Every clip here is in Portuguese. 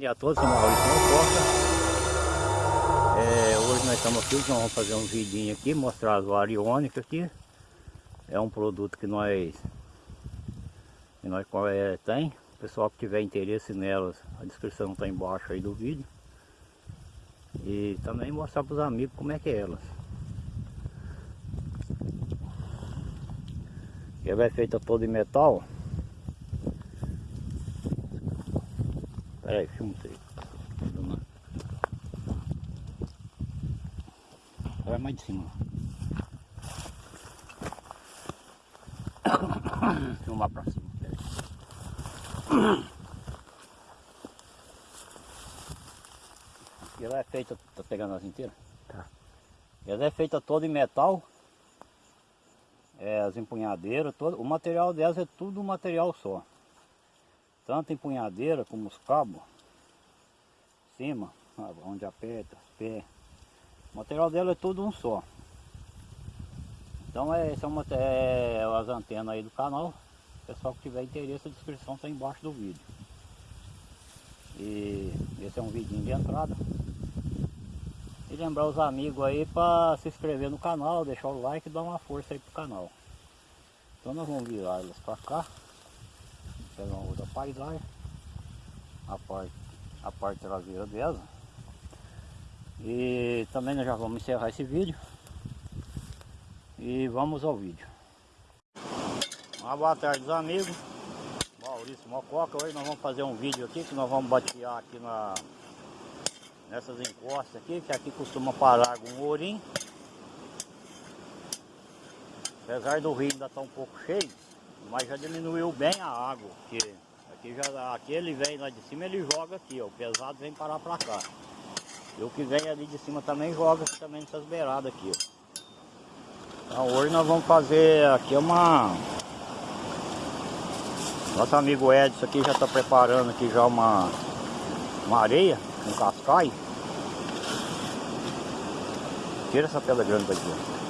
dia a todos, sou Maurício Costa. É, hoje nós estamos aqui, nós vamos fazer um vidinho aqui, mostrar as variônicas aqui. É um produto que nós, que nós é, tem. O pessoal que tiver interesse nelas, a descrição está embaixo aí do vídeo. E também mostrar para os amigos como é que é elas. Ela é feita toda em metal. Peraí, filma aí. Vai mais de cima. Filmar pra cima. Peraí. Ela é feita, tá pegando as inteiras? Tá. Ela é feita toda em metal. É, as empunhadeiras, todo, o material delas é tudo um material só tanto empunhadeira como os cabos, cima, onde aperta, pé. O material dela é tudo um só. Então é, são é, as antenas aí do canal. Pessoal que tiver interesse, a descrição está embaixo do vídeo. E esse é um vidinho de entrada. E lembrar os amigos aí para se inscrever no canal, deixar o like e dar uma força aí pro canal. Então nós vamos virar elas para cá uma outra paisagem. A parte, a parte traseira dela. E também nós já vamos encerrar esse vídeo. E vamos ao vídeo. Uma boa tarde amigos. Maurício Mococa hoje nós vamos fazer um vídeo aqui que nós vamos batear aqui na nessas encostas aqui que aqui costuma parar algum ourinho. Apesar do rio ainda estar tá um pouco cheio mas já diminuiu bem a água, porque aqui, já, aqui ele vem lá de cima, ele joga aqui, ó, o pesado vem parar pra cá. E o que vem ali de cima também joga também nessas beiradas aqui, ó. Então hoje nós vamos fazer aqui uma... Nosso amigo Edson aqui já está preparando aqui já uma, uma areia, um cascai. Tira essa pedra grande daqui, ó.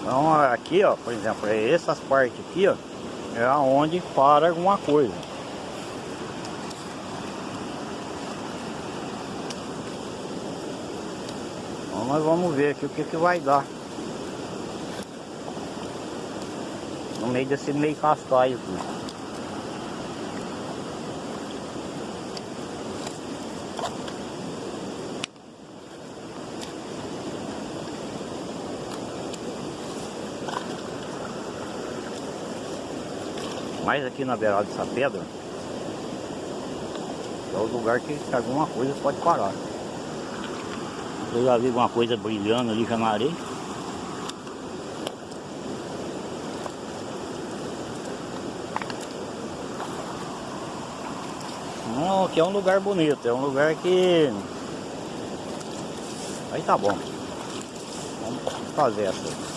Então aqui, ó, por exemplo, é essas partes aqui, ó, é aonde para alguma coisa. Então nós vamos ver aqui o que que vai dar. No meio desse meio cascaio aqui. Mais aqui na beirada dessa pedra é o lugar que alguma coisa pode parar. Eu já vi alguma coisa brilhando ali já na areia. Não, aqui é um lugar bonito, é um lugar que... Aí tá bom. Vamos fazer essa.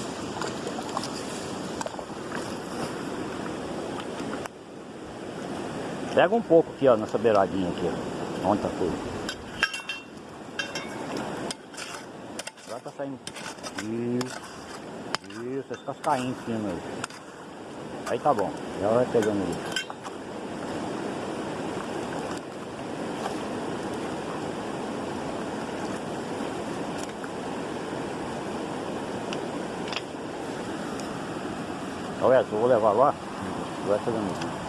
Pega um pouco aqui, ó, nessa beiradinha aqui, ó. Onde tá tudo. Agora tá saindo. Isso. Isso, esse cascainho em cima aí. Aí tá bom. Já vai pegando isso. Olha, eu vou levar lá, vai pegando isso.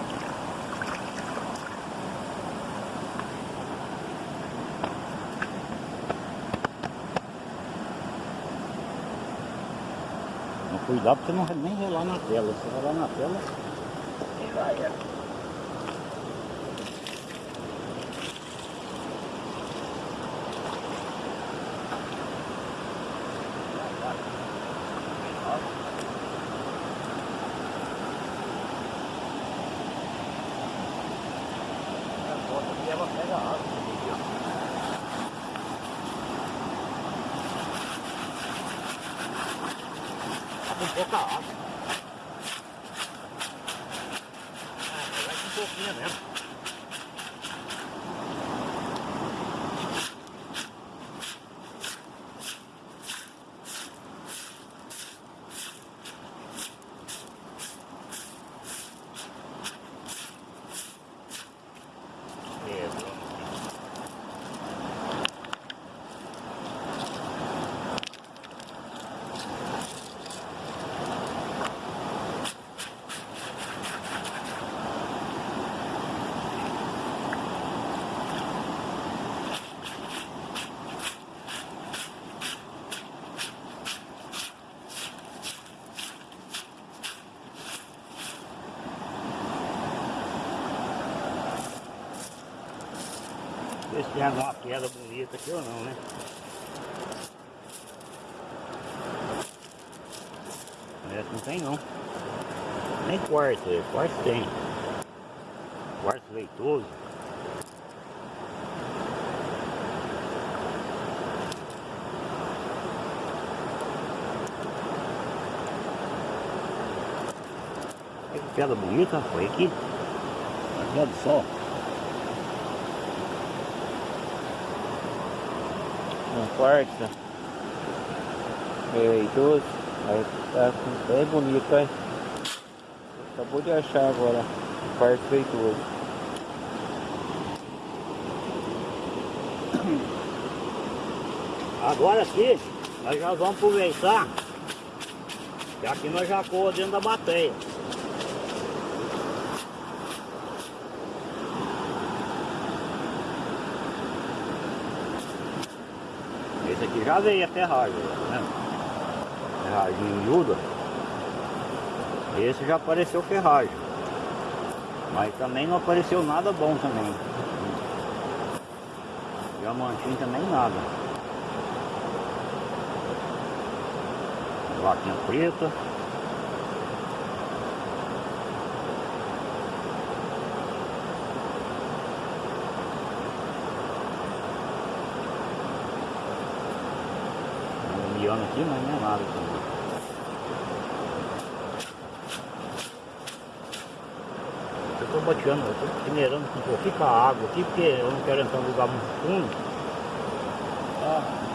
Cuidado porque não nem rolar na tela. Se rolar na tela, já. Ela pega água. pouca água. Ah, vai com pouquinho mesmo. Tem alguma queda bonita aqui ou não, né? Essa não tem não. Nem quarto, é. quarto tem. Quarto leitoso. Que pedra bonita foi aqui. Olha do Um quarto. Leitoso. Aí tá bem bonito, hein? Acabou de achar agora quarto feitoso. Agora aqui, nós já vamos aproveitar que aqui nós já coa dentro da bateia. Já veio a ferragem, né? Ferragem miúda. Esse já apareceu ferragem. Mas também não apareceu nada bom também. Diamantinho também nada. Vaquinha preta. Miano aqui, mas não é nada também. Eu tô boteando, eu tô peneirando com um pouquinho com a água aqui, porque eu não quero entrar num lugar muito fundo. Ah.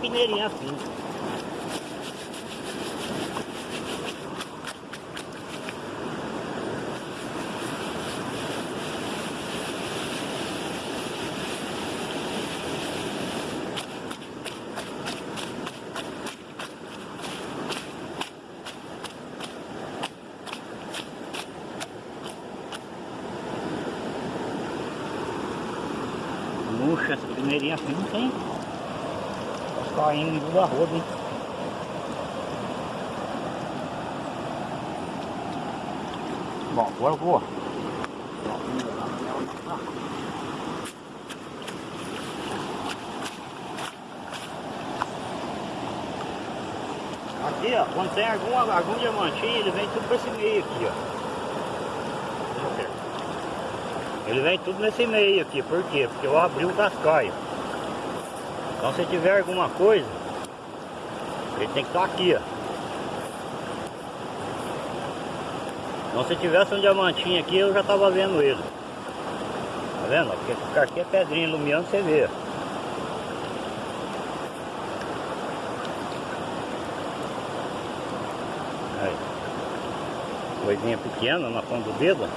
Peneirinha assim. Puxa, essa peneirinha assim não tem. Tá caindo em toda a roda, hein? Bom, agora eu vou. Aqui, ó, quando tem algum, algum diamantinho, ele vem tudo pra esse meio aqui, ó. Ele vem tudo nesse meio aqui, por quê? Porque eu abri o cascaio. Então se tiver alguma coisa, ele tem que estar aqui, ó. Então se tivesse um diamantinho aqui, eu já estava vendo ele. Tá vendo? Porque aqui é pedrinha iluminando, você vê. Coisinha pequena na ponta do dedo.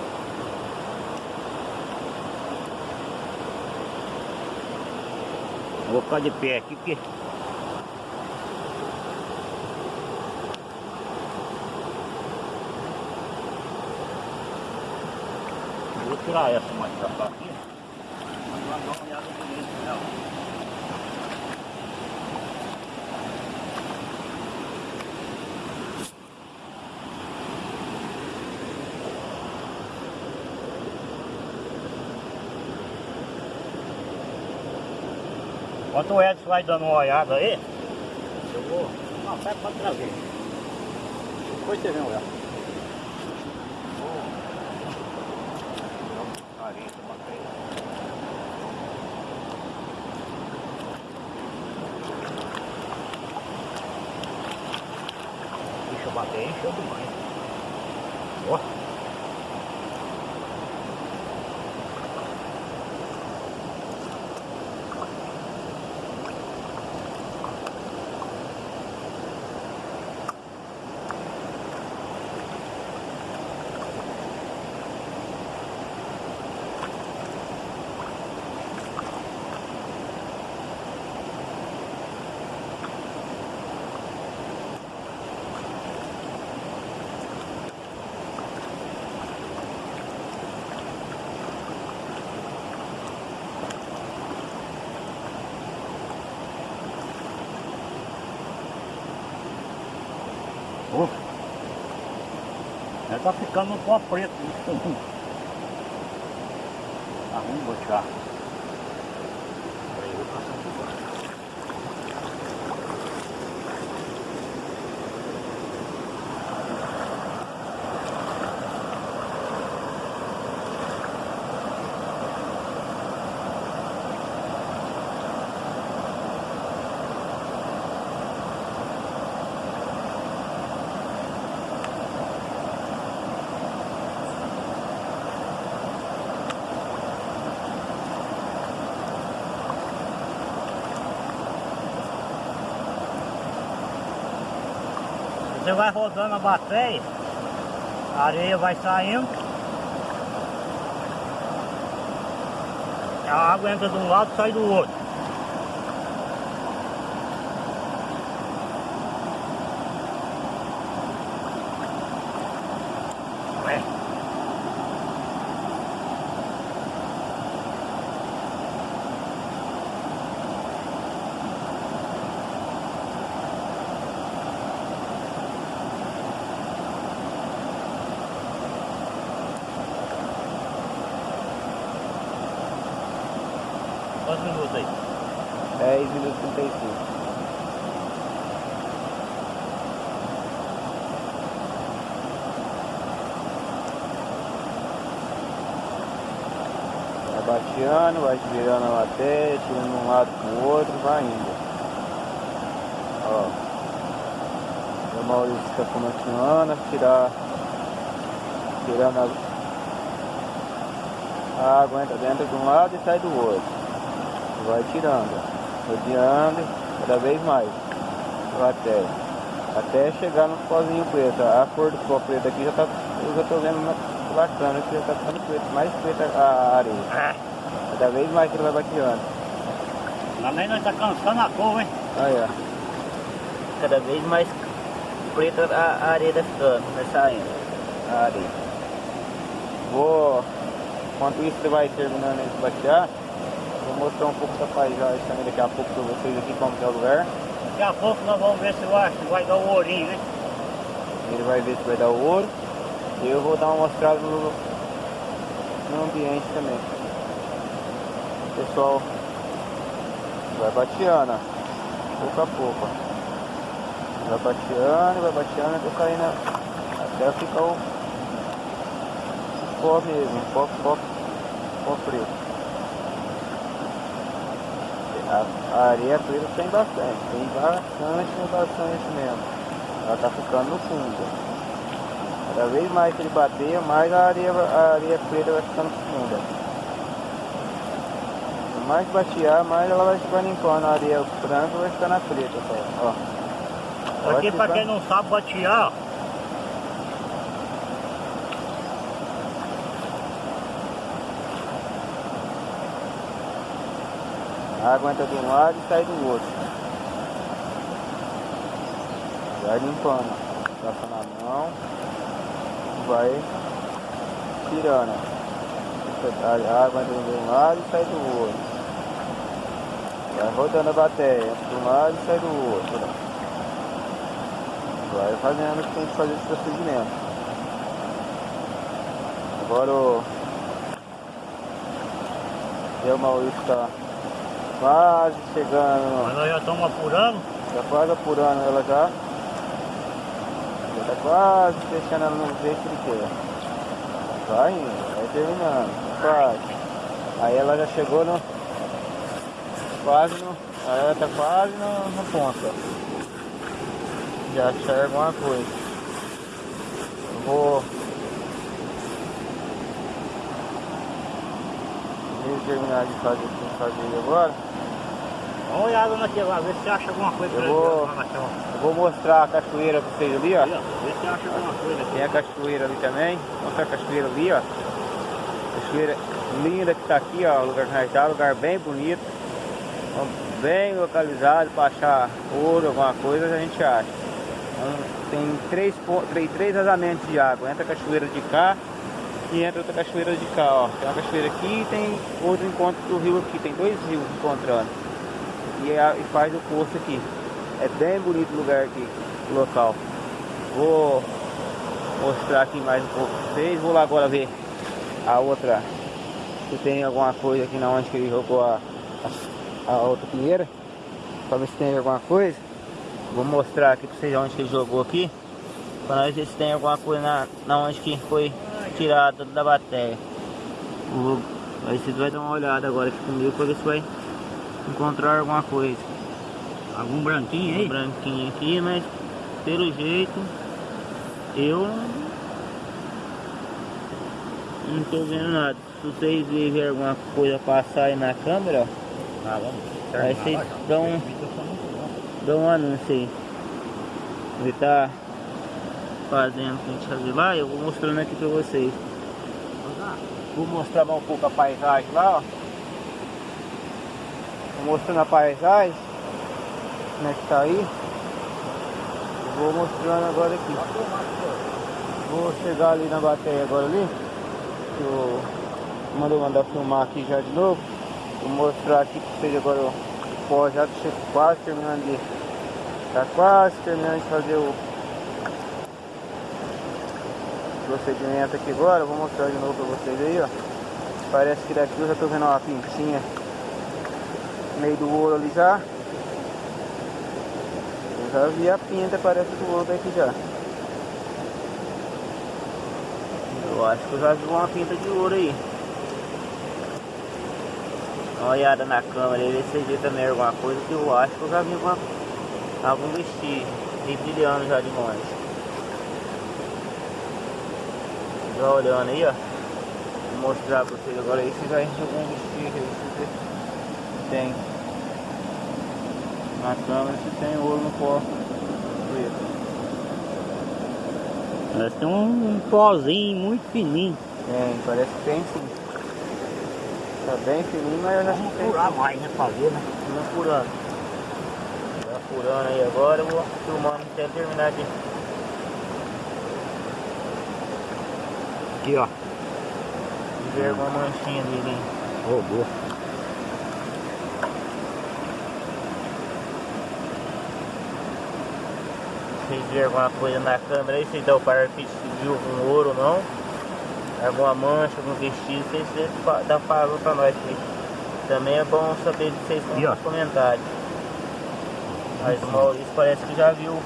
Vou ficar de pé aqui que Vou tirar essa mais pra cá aqui. Mas vai dar uma olhada bonita nela. Enquanto o Edson vai dando uma olhada aí, eu vou. Não, pega pra trazer. Depois você vem olhar. Deixa eu bater, encheu demais. Tá ficando um pó preto. Ah, vamos Você vai rodando a bateria, a areia vai saindo. A água entra de um lado e sai do outro. Quantos minutos aí? 10 minutos e 35. Vai bateando, vai virando a matéria, tirando de um lado pro outro, vai indo. Ó. O Maurício está continuando a tirar, tirando a água entra dentro de um lado e sai do outro vai tirando, rodeando cada vez mais até, até chegar no pozinho preto. A cor do pó preto aqui já tá, eu já tô vendo bacana que já tá ficando preto, mais preta a areia. Cada vez mais que ele vai bateando. Também nós tá cansando a cor, hein? Aí, ó. Cada vez mais preta a, areia tá ficando, vai saindo a areia. Vou, enquanto isso ele vai terminando de batear, mostrar um pouco da paisagem também daqui a pouco para vocês aqui como é o lugar. Daqui a pouco nós vamos ver se vai, se vai dar o ourinho, né? Ele vai ver se vai dar o ouro. E eu vou dar uma mostrada no, no ambiente também. O pessoal vai bateando, pouco a pouco. Vai bateando, vai bateando até caindo até ficar o, pó mesmo, pó, pó, pó preto. A, areia preta tem bastante, tem bastante, bastante mesmo. Ela tá ficando no fundo. Cada vez mais que ele bater, mais a areia, a areia preta vai ficando funda. Quanto mais batear, mais ela vai ficar limpando a areia branca vai ficar na preta. Ó. Aqui para quem não sabe batear, A água entra de um lado e sai do outro. Vai limpando. Passa na mão. Vai tirando. A água entra de um lado e sai do outro. Vai rodando a bateria. Entra de um lado e sai do outro. Vai fazendo o que tem que fazer esse procedimento. Agora o... O Maurício está Quase chegando. Mas nós já estamos apurando? Já quase apurando ela já. Já está quase fechando ela no jeito que ele quer. Vai indo, vai terminando. Quase. Aí ela já chegou no. Quase no. Aí ela está quase no, no ponto. Já enxerga alguma coisa. Eu vou terminar de fazer o que fazer agora. Dá uma olhada naquele lá, vê se você acha alguma coisa eu vou, eu vou mostrar a cachoeira pra vocês ali, ó. Vê se acha alguma coisa aqui. Tem a cachoeira ali também. Vou mostrar a cachoeira ali, ó. Cachoeira linda que tá aqui, ó. Lugar tá, lugar bem bonito. Bem localizado para achar ouro, alguma coisa a gente acha. Então, tem três, três, três vazamentos de água. Entra a cachoeira de cá entra outra cachoeira de cá, ó. Tem uma cachoeira aqui e tem outro encontro do rio aqui. Tem dois rios encontrando e, a, e faz o poço aqui. É bem bonito o lugar aqui, o local. Vou mostrar aqui mais um pouco pra vocês. Vou lá agora ver a outra. Se tem alguma coisa aqui na onde que ele jogou a, a, a outra pinheira. Pra ver se tem alguma coisa. Vou mostrar aqui pra vocês onde que ele jogou aqui. Pra nós ver se tem alguma coisa na, na onde que foi tirado da bateria. Aí vocês vão dar uma olhada agora aqui comigo pra ver se vai encontrar alguma coisa. Algum branquinho aí? Um branquinho aqui, mas pelo jeito eu não tô vendo nada. Se vocês verem alguma coisa passar aí na câmera, ó, Ah. Aí vocês dão- dá um anúncio aí. Ele tá fazendo que a gente fazer lá, eu vou mostrando aqui pra vocês. Vou mostrar um pouco a paisagem lá, ó. Vou mostrando a paisagem. Como é que tá aí. Vou mostrando agora aqui. Vou chegar ali na bateria agora ali. Que eu mandou mandar filmar aqui já de novo. Vou mostrar aqui pra vocês agora o pó já quase terminando de. Tá quase terminando de fazer o procedimento aqui agora. Eu Vou mostrar de novo pra vocês aí, ó. Parece que daqui eu já tô vendo uma pintinha no meio do ouro ali já. Eu já vi a pinta, parece do ouro daqui já. Eu acho que eu já vi uma pinta de ouro aí. Dá uma olhada na câmera aí, ver se viram também alguma coisa que eu acho que eu já vi uma, algum vestígio. E brilhando já de longe. Já olhando aí, ó. Vou mostrar pra vocês agora aí se vai algum vestígio aí, se vocês tem. Na câmera se tem ouro no pó preto. Parece que tem um, um pozinho muito fininho. Tem, parece que tem sim. Tá bem fininho, mas eu acho que tem. Furar mais, né? Fazer, né? Vamos furando. Tá furando aí agora, eu vou filmando até terminar de. Aqui, ó. ver alguma manchinha dele. boa. Se vocês verem alguma coisa na câmera aí, vocês dão para se viu algum ouro ou não. Alguma mancha, algum vestígio, vocês vocês dá favor pra nós. que Também é bom saber de vocês ó. nos comentários. Mas o Maurício parece que já viu o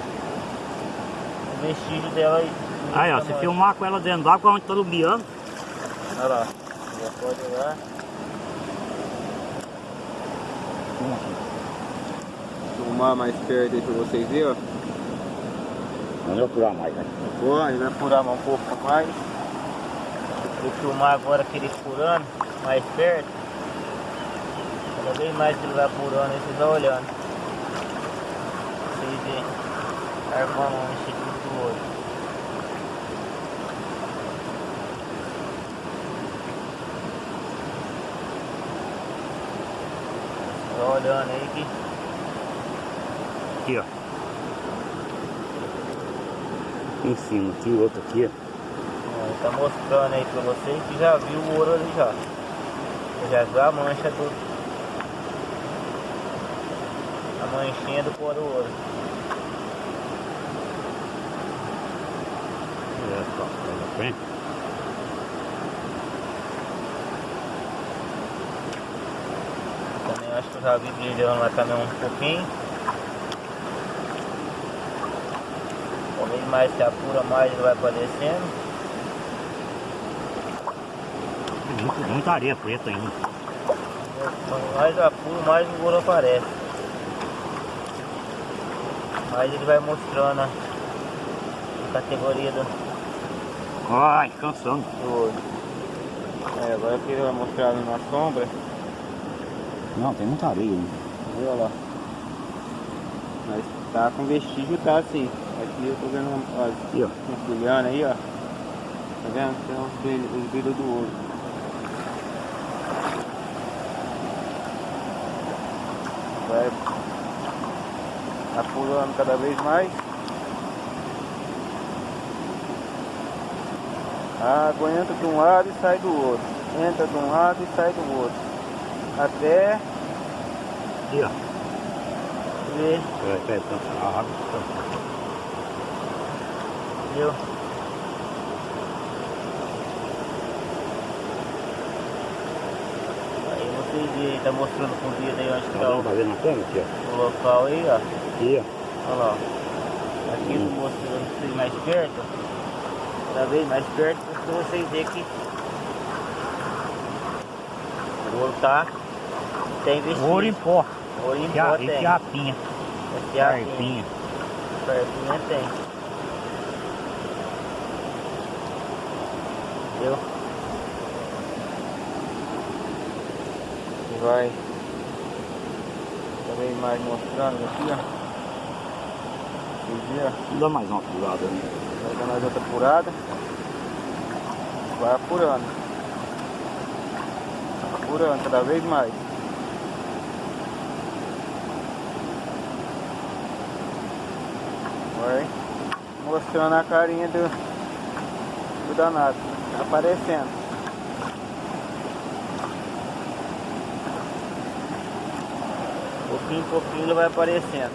vestígio dela aí. Aí, ó, se filmar com ela dentro d'água, onde tá lubiando. Olha lá, já pode olhar. Filmar mais perto aí pra vocês verem, ó. Não vou furar mais, né? Pode, vai furar um pouco mais. Vou filmar agora aquele furando mais perto. Cada vez mais que ele vai furando, aí vocês vão olhando. Vocês veem. Armando um instituto do olho. Vai olhando aí que Aqui, ó. Em cima, aqui, outro aqui, ó. Tá mostrando aí pra vocês que já viu o ouro ali já. Já viu a mancha do. A manchinha do do ouro. É, só, sai da frente. Também acho que já vi brilhando lá também um pouquinho. Talvez mais se apura mais ele vai aparecendo. Muito- muita areia preta ainda. Quanto mais apuro, mais o ouro aparece. Mais ele vai mostrando a categoria do, Ai, cansando. do. É, agora aqui ele vai mostrar ali na sombra. Não, tem muita areia ainda. Olha lá? Mas tá com vestígio, tá assim. Aqui eu tô vendo ó, Aqui, ó. uns brilhando aí, ó. Tá vendo? Tem uns brilhos, os brilhos do ouro. Vai apurando cada vez mais. A água entra de um lado e sai do outro. Entra de um lado e sai do outro. Até Aqui, ó. tá, a água. tá. Viu? Aí vocês veem, tá mostrando com o dedo aí onde que Tá tá vendo? o, Tá vendo na câmera aqui, ó? o local aí, ó. Aqui, ó. Olha lá. ó. Aqui tô mostrando vocês mais perto. Cada vez mais perto pra vocês verem que o ouro tem investido. Ouro em pó. Ouro em E pó e tem. fiapinha. Esse aqui Carpinha. Carpinha tem. Viu? E vai também mais mostrando aqui, ó. Dá mais uma pulada, né? Vai dar mais outra apurada. Vai apurando. Apurando cada vez mais. Vai mostrando a carinha do, do danado. Tá aparecendo. Pouquinho em pouquinho ele vai aparecendo.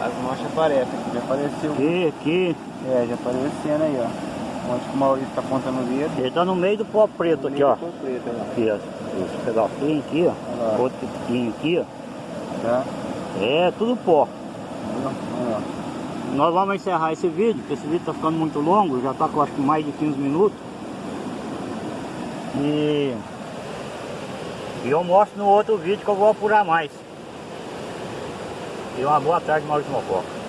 As manchas aparecem. Já apareceu. Aqui, aqui. É, já aparecendo aí, ó. Onde que o Maurício tá apontando o dedo. Ele tá no meio do pó preto aqui, ó. Preto. Aqui, ó. Esse pedacinho aqui, ó. Olha. Outro pequenininho aqui, ó. Tá? É tudo pó. Olha lá. Nós vamos encerrar esse vídeo, porque esse vídeo tá ficando muito longo, já tá com acho mais de 15 minutos. E, e eu mostro no outro vídeo que eu vou apurar mais. E uma boa tarde, Maurício Mococa.